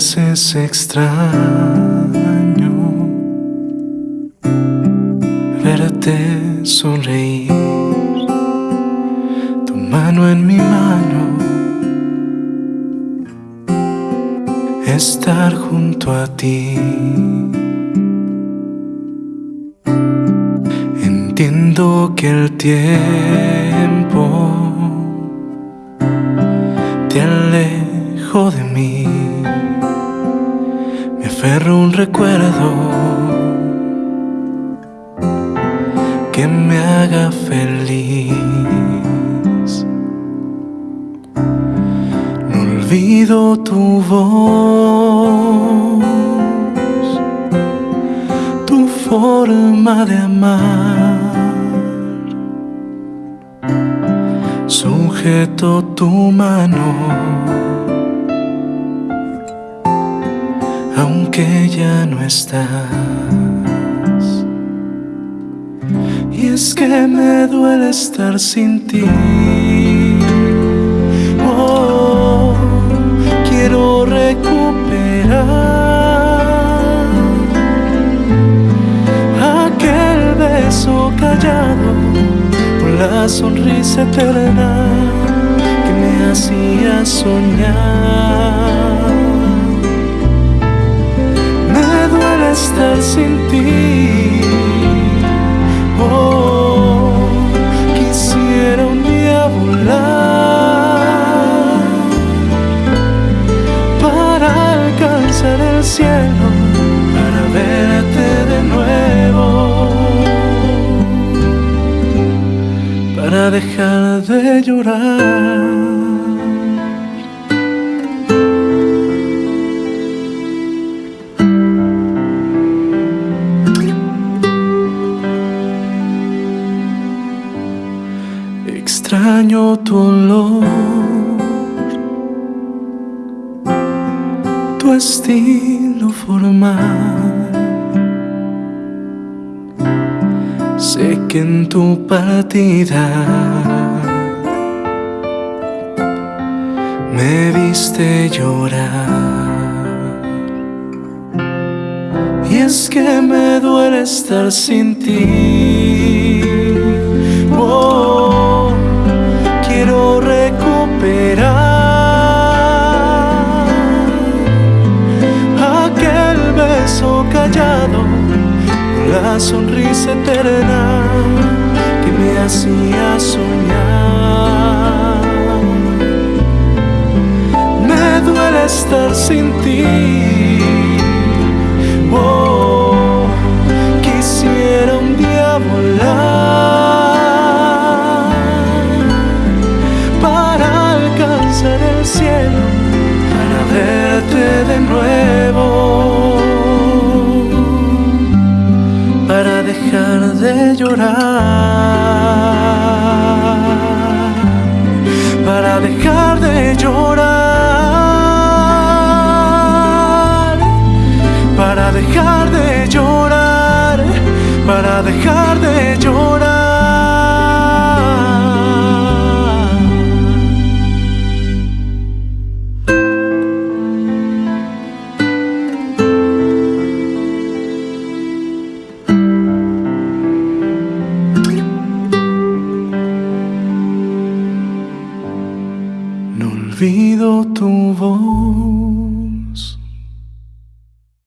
es extraño verte sonreír, tu mano en mi mano, estar junto a ti. Entiendo que el tiempo te alejo de mí, aferro un recuerdo que me haga feliz. No olvido tu voz, tu forma de amar. Sujeto tu mano, aunque ya no estás. Y es que me duele estar sin ti. Oh, quiero recuperar aquel beso callado con la sonrisa eterna que me hacía soñar. Estar sin ti. Oh, quisiera un día volar para alcanzar el cielo, para verte de nuevo, para dejar de llorar. Extraño tu olor, tu estilo formal. Sé que en tu partida me viste llorar. Y es que me duele estar sin ti. Oh, callado, la sonrisa eterna que me hacía soñar. Me duele estar sin ti. Oh, quisiera un día dejar de llorar, para dejar de llorar, para dejar de llorar, para dejar olvido tu voz,